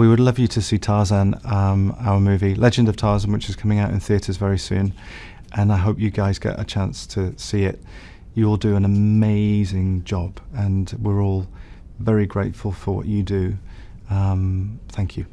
We would love you to see Tarzan, um, our movie, Legend of Tarzan, which is coming out in theatres very soon. And I hope you guys get a chance to see it. You all do an amazing job, and we're all very grateful for what you do. Um, thank you.